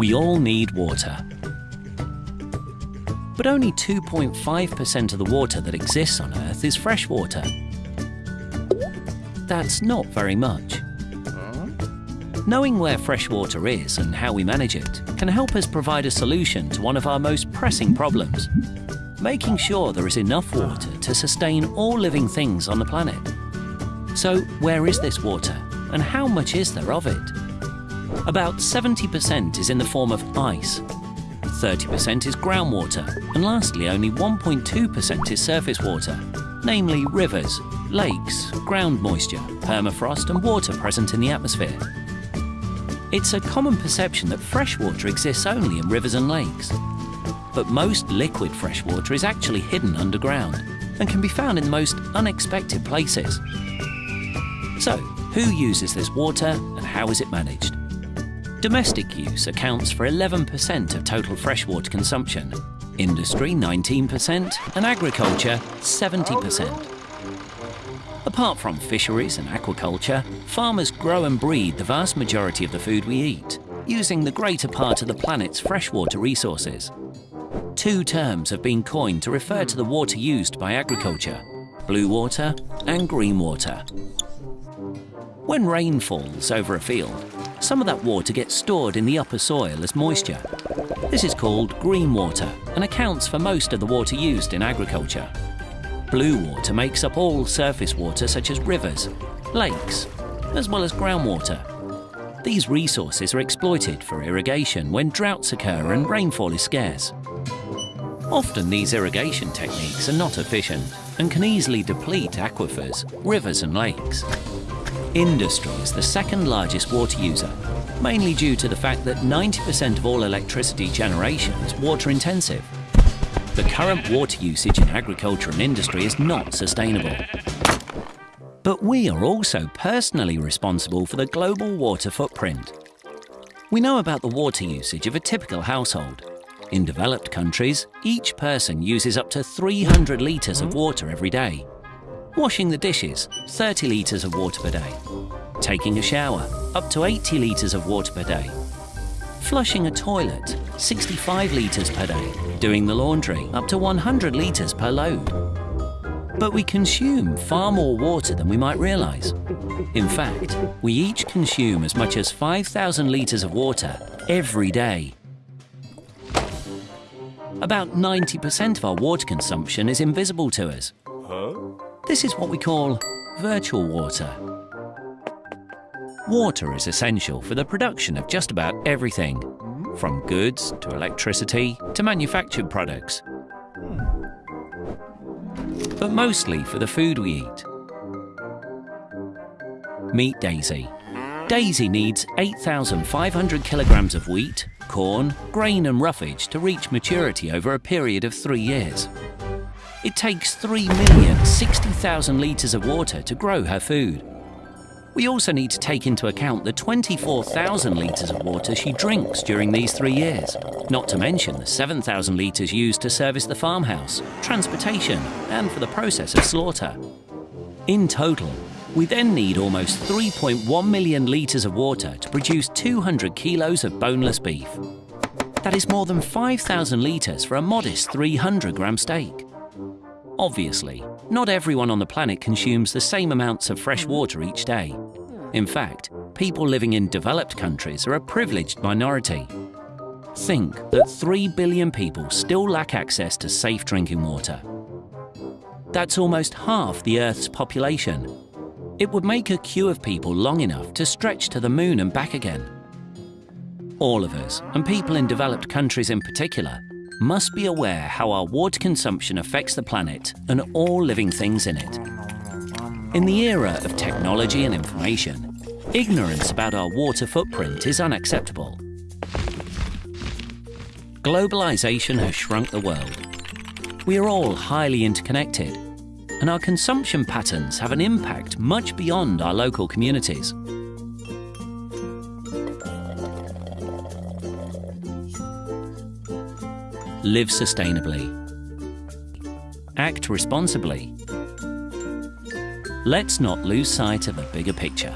We all need water. But only 2.5% of the water that exists on Earth is fresh water. That's not very much. Knowing where fresh water is and how we manage it can help us provide a solution to one of our most pressing problems, making sure there is enough water to sustain all living things on the planet. So where is this water and how much is there of it? About 70% is in the form of ice, 30% is groundwater, and lastly only 1.2% is surface water, namely rivers, lakes, ground moisture, permafrost and water present in the atmosphere. It's a common perception that fresh water exists only in rivers and lakes. But most liquid fresh water is actually hidden underground and can be found in the most unexpected places. So, who uses this water and how is it managed? Domestic use accounts for 11% of total freshwater consumption, industry 19% and agriculture 70%. Apart from fisheries and aquaculture, farmers grow and breed the vast majority of the food we eat, using the greater part of the planet's freshwater resources. Two terms have been coined to refer to the water used by agriculture, blue water and green water. When rain falls over a field, some of that water gets stored in the upper soil as moisture. This is called green water and accounts for most of the water used in agriculture. Blue water makes up all surface water such as rivers, lakes, as well as groundwater. These resources are exploited for irrigation when droughts occur and rainfall is scarce. Often these irrigation techniques are not efficient and can easily deplete aquifers, rivers and lakes. Industry is the second largest water user, mainly due to the fact that 90% of all electricity generation is water intensive. The current water usage in agriculture and industry is not sustainable. But we are also personally responsible for the global water footprint. We know about the water usage of a typical household. In developed countries, each person uses up to 300 litres of water every day. Washing the dishes, 30 litres of water per day. Taking a shower, up to 80 litres of water per day. Flushing a toilet, 65 litres per day. Doing the laundry, up to 100 litres per load. But we consume far more water than we might realise. In fact, we each consume as much as 5,000 litres of water every day. About 90% of our water consumption is invisible to us. This is what we call virtual water. Water is essential for the production of just about everything, from goods to electricity to manufactured products. But mostly for the food we eat. Meet Daisy. Daisy needs 8,500 kilograms of wheat, corn, grain and roughage to reach maturity over a period of three years. It takes 3,060,000 litres of water to grow her food. We also need to take into account the 24,000 litres of water she drinks during these three years, not to mention the 7,000 litres used to service the farmhouse, transportation and for the process of slaughter. In total, we then need almost 3.1 million litres of water to produce 200 kilos of boneless beef. That is more than 5,000 litres for a modest 300 gram steak. Obviously, not everyone on the planet consumes the same amounts of fresh water each day. In fact, people living in developed countries are a privileged minority. Think that 3 billion people still lack access to safe drinking water. That's almost half the Earth's population. It would make a queue of people long enough to stretch to the moon and back again. All of us, and people in developed countries in particular, must be aware how our water consumption affects the planet and all living things in it. In the era of technology and information, ignorance about our water footprint is unacceptable. Globalization has shrunk the world. We are all highly interconnected, and our consumption patterns have an impact much beyond our local communities. Live sustainably. Act responsibly. Let's not lose sight of the bigger picture.